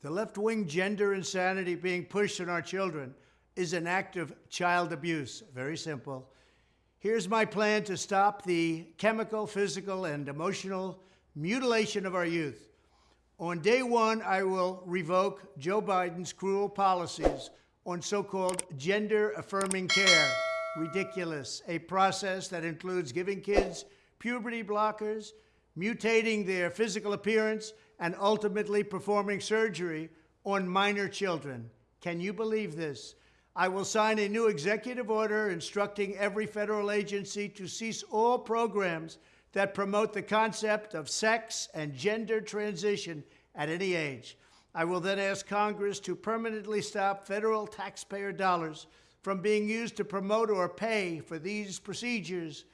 The left-wing gender insanity being pushed on our children is an act of child abuse. Very simple. Here's my plan to stop the chemical, physical, and emotional mutilation of our youth. On day one, I will revoke Joe Biden's cruel policies on so-called gender-affirming care. Ridiculous. A process that includes giving kids puberty blockers, mutating their physical appearance, and ultimately performing surgery on minor children. Can you believe this? I will sign a new executive order instructing every federal agency to cease all programs that promote the concept of sex and gender transition at any age. I will then ask Congress to permanently stop federal taxpayer dollars from being used to promote or pay for these procedures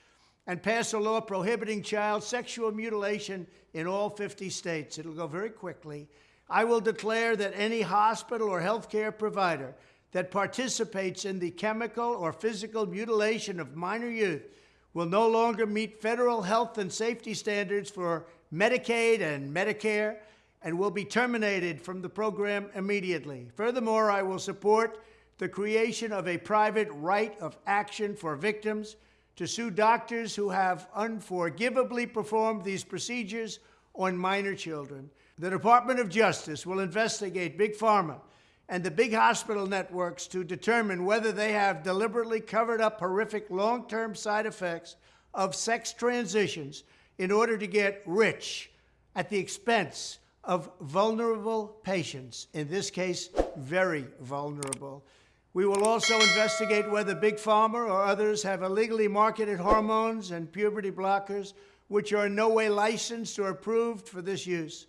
and pass a law prohibiting child sexual mutilation in all 50 states. It'll go very quickly. I will declare that any hospital or healthcare provider that participates in the chemical or physical mutilation of minor youth will no longer meet federal health and safety standards for Medicaid and Medicare and will be terminated from the program immediately. Furthermore, I will support the creation of a private right of action for victims to sue doctors who have unforgivably performed these procedures on minor children. The Department of Justice will investigate Big Pharma and the big hospital networks to determine whether they have deliberately covered up horrific long-term side effects of sex transitions in order to get rich at the expense of vulnerable patients, in this case, very vulnerable. We will also investigate whether Big Pharma or others have illegally marketed hormones and puberty blockers which are in no way licensed or approved for this use.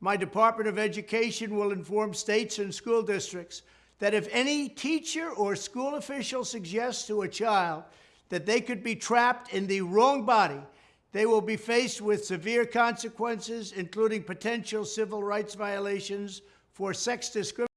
My Department of Education will inform states and school districts that if any teacher or school official suggests to a child that they could be trapped in the wrong body, they will be faced with severe consequences, including potential civil rights violations for sex discrimination